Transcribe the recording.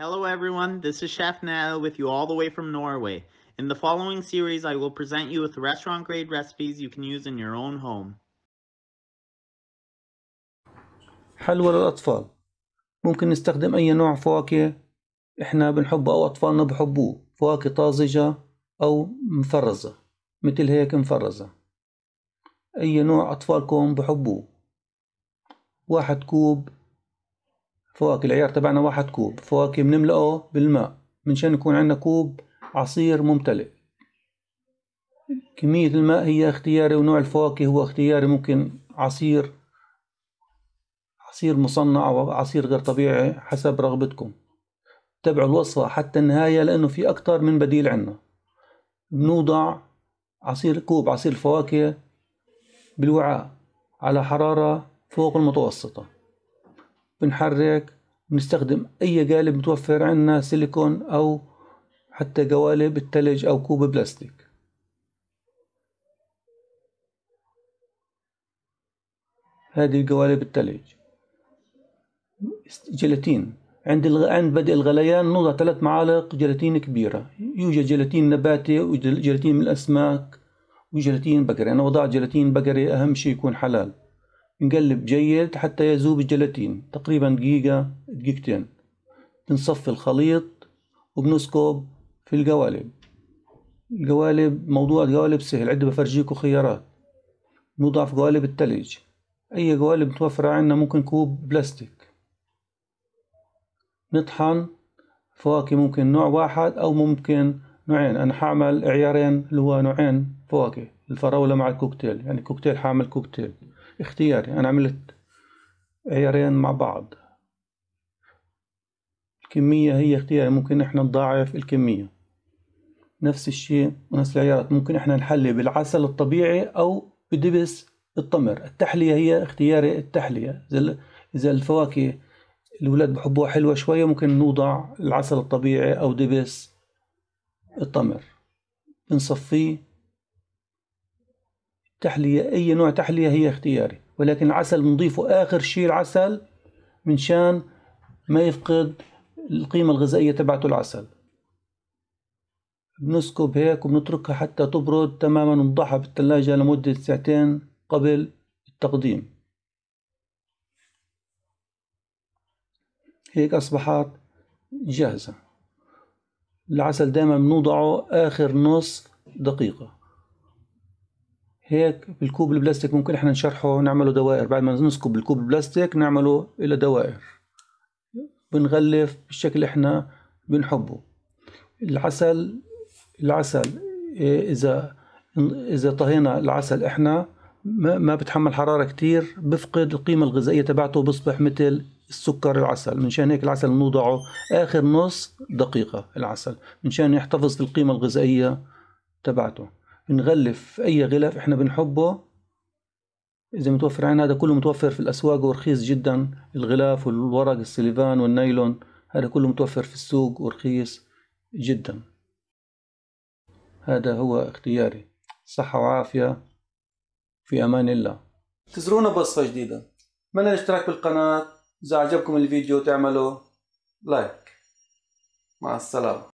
Hello everyone, this is Chef Nell with you all the way from Norway. In the following series, I will present you with restaurant grade recipes you can use in your own home. حلوى للأطفال ممكن نستخدم أي نوع فواكه إحنا بنحبه أو أطفالنا بحبوه فواكه طازجة أو مفرزة مثل هيك مفرزة أي نوع أطفالكم بحبوه واحد كوب فواكه العيار تبعنا واحد كوب فواكه بنملأه بالماء منشان يكون عندنا كوب عصير ممتلئ. كمية الماء هي اختياري ونوع الفواكه هو اختياري ممكن عصير عصير مصنع أو عصير غير طبيعي حسب رغبتكم. تابعوا الوصفة حتى النهاية لأنه في أكتر من بديل عنا بنوضع عصير كوب عصير الفواكه بالوعاء على حرارة فوق المتوسطة. بنحرك بنستخدم أي قالب متوفر عنا سيليكون أو حتى قوالب التلج أو كوب بلاستيك. هذه قوالب التلج. جيلاتين. عند الغ... عند بدء الغليان نوضع ثلاث معالق جيلاتين كبيرة. يوجد جيلاتين نباتي وجيلاتين من الأسماك وجيلاتين بقري. أنا وضعت جيلاتين بقري أهم شيء يكون حلال. نقلب جيد حتى يذوب الجيلاتين تقريبا دقيقة دقيقتين. بنصفي الخليط وبنسكب في القوالب. القوالب موضوع القوالب سهل عندي بفرجيكم خيارات. نوضع في قوالب التلج. أي قوالب متوفرة عندنا ممكن كوب بلاستيك. نطحن فواكه ممكن نوع واحد أو ممكن نوعين. أنا حعمل عيارين اللي هو نوعين فواكه الفراولة مع الكوكتيل. يعني كوكتيل حعمل كوكتيل. اختياري أنا عملت عيارين مع بعض. الكمية هي اختياري ممكن إحنا نضاعف الكمية. نفس الشيء ونفس العيارات ممكن إحنا نحلي بالعسل الطبيعي أو بدبس التمر. التحلية هي اختياري التحلية. إذا الفواكه الأولاد بحبوها حلوة شوية ممكن نوضع العسل الطبيعي أو دبس التمر. بنصفيه تحلية أي نوع تحلية هي اختياري. ولكن العسل بنضيفه آخر شيء العسل منشان ما يفقد القيمة الغذائية تبعته العسل. بنسكب هيك وبنتركها حتى تبرد تماما ونضعها بالثلاجة لمدة ساعتين قبل التقديم. هيك أصبحت جاهزة. العسل دائما بنوضعه آخر نص دقيقة. هيك بالكوب البلاستيك ممكن إحنا نشرحه ونعمله دوائر. بعد ما نسكب الكوب البلاستيك نعمله إلى دوائر. بنغلف بالشكل إحنا بنحبه. العسل العسل إذا إذا طهينا العسل إحنا ما بتحمل حرارة كتير بفقد القيمة الغذائية تبعته بصبح مثل السكر العسل. منشان هيك العسل نوضعه آخر نص دقيقة العسل. منشان يحتفظ في القيمة الغذائية تبعته. نغلف أي غلاف إحنا بنحبه. إذا متوفر عنا هذا كله متوفر في الأسواق ورخيص جدا. الغلاف والورق السليفان والنايلون هذا كله متوفر في السوق ورخيص جدا. هذا هو اختياري. صحة وعافية. في أمان الله. انتظرونا بوصفة جديدة. أتمنى الاشتراك بالقناة؟ إذا عجبكم الفيديو تعملوا لايك. مع السلامة.